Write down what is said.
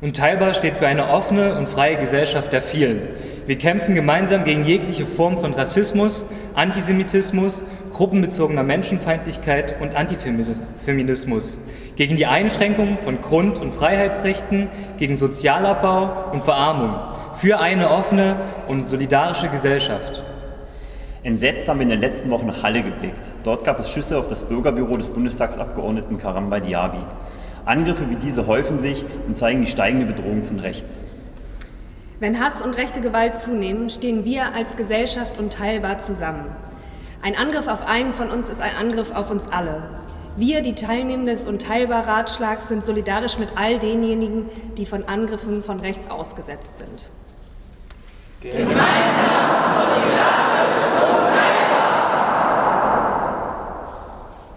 Unteilbar steht für eine offene und freie Gesellschaft der vielen. Wir kämpfen gemeinsam gegen jegliche Form von Rassismus, Antisemitismus, gruppenbezogener Menschenfeindlichkeit und Antifeminismus, gegen die Einschränkung von Grund- und Freiheitsrechten, gegen Sozialabbau und Verarmung, für eine offene und solidarische Gesellschaft. Entsetzt haben wir in den letzten Wochen nach Halle geblickt. Dort gab es Schüsse auf das Bürgerbüro des Bundestagsabgeordneten Karamba Diaby. Angriffe wie diese häufen sich und zeigen die steigende Bedrohung von rechts. Wenn Hass und rechte Gewalt zunehmen, stehen wir als Gesellschaft unteilbar zusammen. Ein Angriff auf einen von uns ist ein Angriff auf uns alle. Wir, die Teilnehmenden des Unteilbar-Ratschlags, sind solidarisch mit all denjenigen, die von Angriffen von rechts ausgesetzt sind. Solidarisch